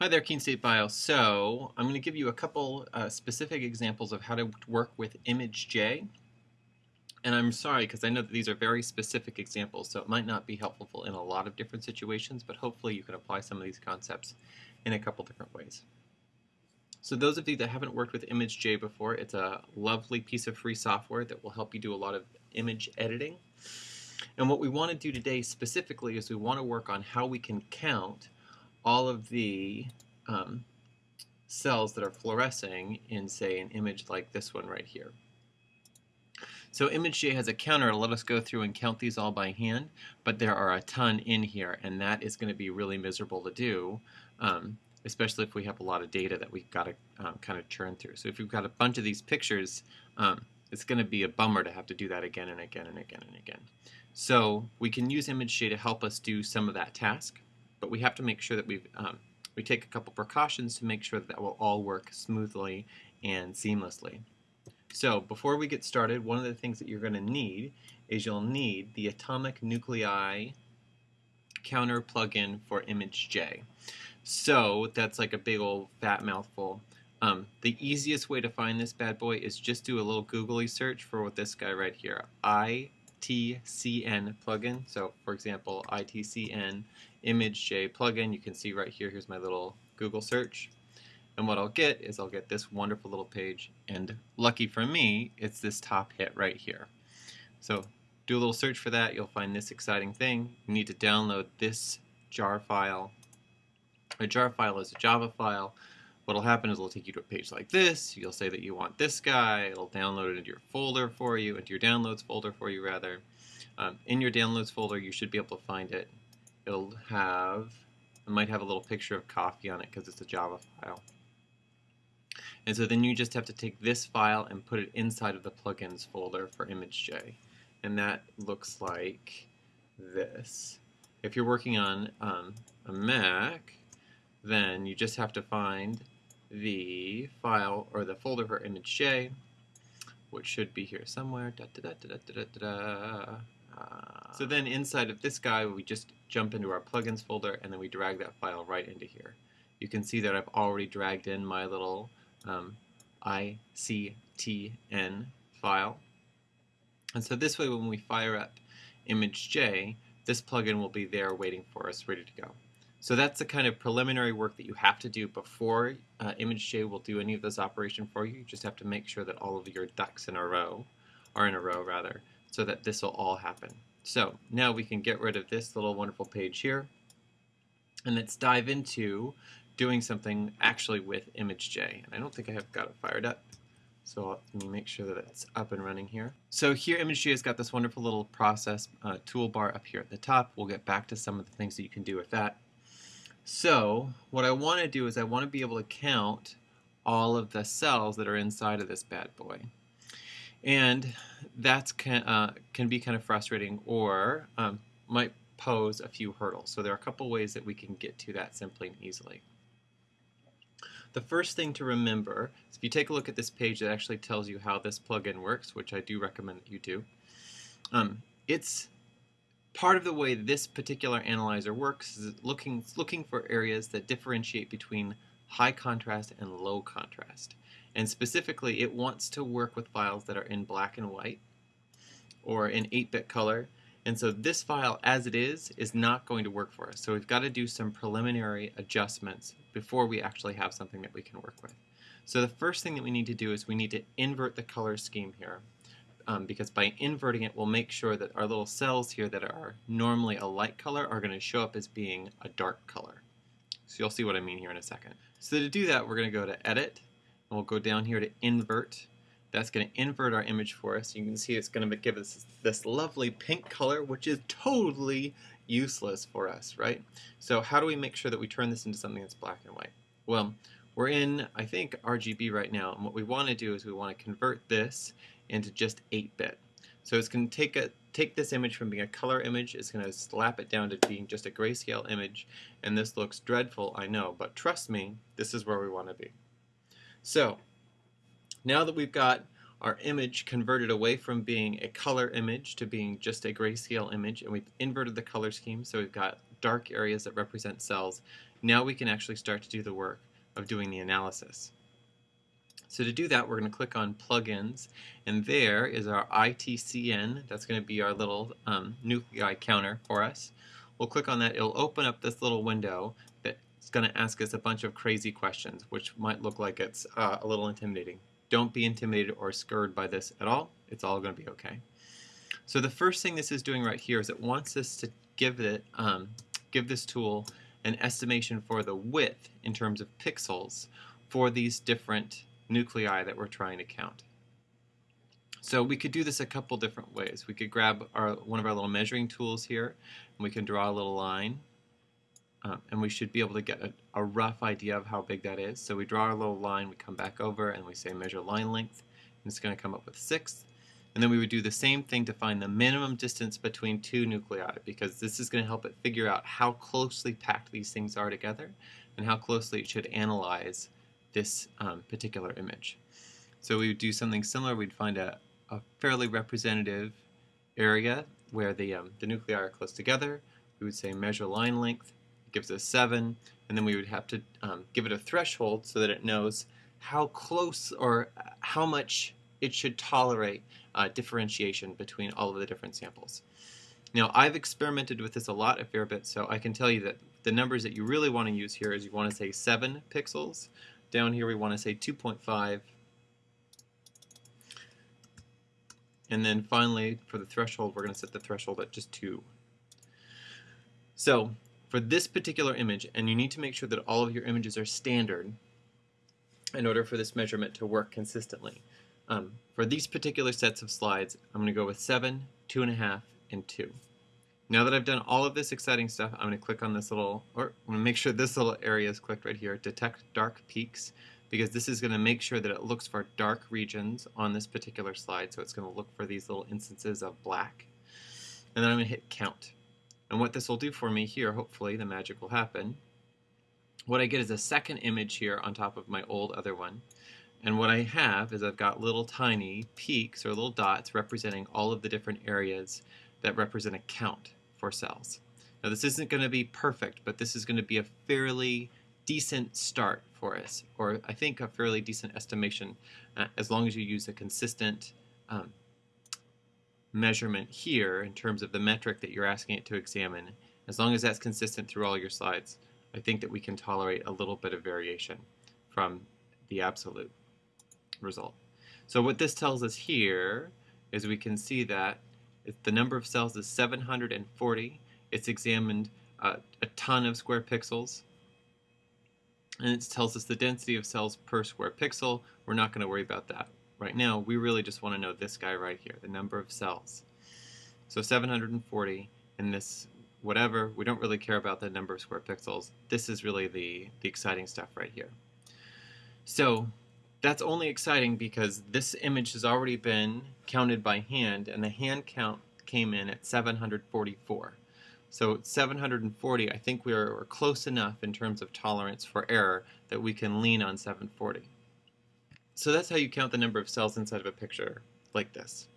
Hi there, Keene State Bio. So I'm going to give you a couple uh, specific examples of how to work with ImageJ. And I'm sorry because I know that these are very specific examples, so it might not be helpful in a lot of different situations, but hopefully you can apply some of these concepts in a couple different ways. So those of you that haven't worked with ImageJ before, it's a lovely piece of free software that will help you do a lot of image editing. And what we want to do today specifically is we want to work on how we can count all of the um, cells that are fluorescing in, say, an image like this one right here. So ImageJ has a counter to let us go through and count these all by hand, but there are a ton in here, and that is going to be really miserable to do, um, especially if we have a lot of data that we've got to um, kind of churn through. So if you've got a bunch of these pictures, um, it's going to be a bummer to have to do that again and again and again and again. So we can use ImageJ to help us do some of that task but we have to make sure that we um, we take a couple precautions to make sure that, that will all work smoothly and seamlessly. So before we get started, one of the things that you're going to need is you'll need the Atomic Nuclei Counter plugin for ImageJ. So that's like a big old fat mouthful. Um, the easiest way to find this bad boy is just do a little googly search for what this guy right here. ITCN plugin. So for example, ITCN ImageJ plugin. You can see right here, here's my little Google search. And what I'll get is I'll get this wonderful little page. And lucky for me, it's this top hit right here. So do a little search for that. You'll find this exciting thing. You need to download this jar file. A jar file is a Java file. What'll happen is it'll take you to a page like this. You'll say that you want this guy. It'll download it into your folder for you, into your downloads folder for you rather. Um, in your downloads folder, you should be able to find it it'll have, it might have a little picture of coffee on it because it's a Java file. And so then you just have to take this file and put it inside of the plugins folder for ImageJ. And that looks like this. If you're working on um, a Mac, then you just have to find the file or the folder for ImageJ, which should be here somewhere. Da, da, da, so then inside of this guy, we just jump into our plugins folder and then we drag that file right into here. You can see that I've already dragged in my little um, ICTN file. And so this way when we fire up ImageJ, this plugin will be there waiting for us, ready to go. So that's the kind of preliminary work that you have to do before uh, ImageJ will do any of this operation for you. You just have to make sure that all of your ducks in a row, are in a row rather, so that this will all happen. So now we can get rid of this little wonderful page here and let's dive into doing something actually with ImageJ. And I don't think I have got it fired up. So let me make sure that it's up and running here. So here ImageJ has got this wonderful little process uh, toolbar up here at the top. We'll get back to some of the things that you can do with that. So what I want to do is I want to be able to count all of the cells that are inside of this bad boy and that can, uh, can be kind of frustrating or um, might pose a few hurdles. So there are a couple ways that we can get to that simply and easily. The first thing to remember is if you take a look at this page that actually tells you how this plugin works, which I do recommend that you do, um, it's part of the way this particular analyzer works is looking, looking for areas that differentiate between high contrast and low contrast. And specifically, it wants to work with files that are in black and white or in 8-bit color. And so this file, as it is, is not going to work for us. So we've got to do some preliminary adjustments before we actually have something that we can work with. So the first thing that we need to do is we need to invert the color scheme here. Um, because by inverting it, we'll make sure that our little cells here that are normally a light color are going to show up as being a dark color. So you'll see what I mean here in a second. So to do that, we're going to go to Edit, and we'll go down here to invert. That's going to invert our image for us. You can see it's going to give us this lovely pink color, which is totally useless for us, right? So how do we make sure that we turn this into something that's black and white? Well, we're in, I think, RGB right now, and what we want to do is we want to convert this into just 8-bit. So it's going to take a take this image from being a color image, it's going to slap it down to being just a grayscale image, and this looks dreadful, I know, but trust me, this is where we want to be. So now that we've got our image converted away from being a color image to being just a grayscale image and we've inverted the color scheme so we've got dark areas that represent cells now we can actually start to do the work of doing the analysis. So to do that, we're going to click on Plugins, and there is our ITCN. That's going to be our little um, nuclei counter for us. We'll click on that. It'll open up this little window that's going to ask us a bunch of crazy questions, which might look like it's uh, a little intimidating. Don't be intimidated or scared by this at all. It's all going to be okay. So the first thing this is doing right here is it wants us to give it, um, give this tool an estimation for the width in terms of pixels for these different nuclei that we're trying to count. So we could do this a couple different ways. We could grab our, one of our little measuring tools here, and we can draw a little line, um, and we should be able to get a, a, rough idea of how big that is. So we draw our little line, we come back over, and we say measure line length, and it's going to come up with 6. And then we would do the same thing to find the minimum distance between two nuclei, because this is going to help it figure out how closely packed these things are together, and how closely it should analyze this um, particular image. So we would do something similar. We'd find a, a fairly representative area where the, um, the nuclei are close together. We would say measure line length. It gives us 7. And then we would have to um, give it a threshold so that it knows how close or how much it should tolerate uh, differentiation between all of the different samples. Now, I've experimented with this a lot a fair bit, so I can tell you that the numbers that you really want to use here is you want to say 7 pixels down here we want to say 2.5. And then finally, for the threshold, we're going to set the threshold at just 2. So for this particular image, and you need to make sure that all of your images are standard in order for this measurement to work consistently. Um, for these particular sets of slides, I'm going to go with 7, 2.5, and 2. Now that I've done all of this exciting stuff, I'm going to click on this little, or I'm going to make sure this little area is clicked right here, Detect Dark Peaks, because this is going to make sure that it looks for dark regions on this particular slide, so it's going to look for these little instances of black. And then I'm going to hit Count. And what this will do for me here, hopefully the magic will happen, what I get is a second image here on top of my old other one. And what I have is I've got little tiny peaks or little dots representing all of the different areas that represent a count for cells. Now this isn't going to be perfect, but this is going to be a fairly decent start for us, or I think a fairly decent estimation uh, as long as you use a consistent um, measurement here in terms of the metric that you're asking it to examine. As long as that's consistent through all your slides, I think that we can tolerate a little bit of variation from the absolute result. So what this tells us here is we can see that the number of cells is 740. It's examined uh, a ton of square pixels. And it tells us the density of cells per square pixel. We're not going to worry about that right now. We really just want to know this guy right here, the number of cells. So 740 in this whatever, we don't really care about the number of square pixels. This is really the, the exciting stuff right here. So that's only exciting because this image has already been counted by hand and the hand count came in at 744. So 740, I think we're, we're close enough in terms of tolerance for error that we can lean on 740. So that's how you count the number of cells inside of a picture like this.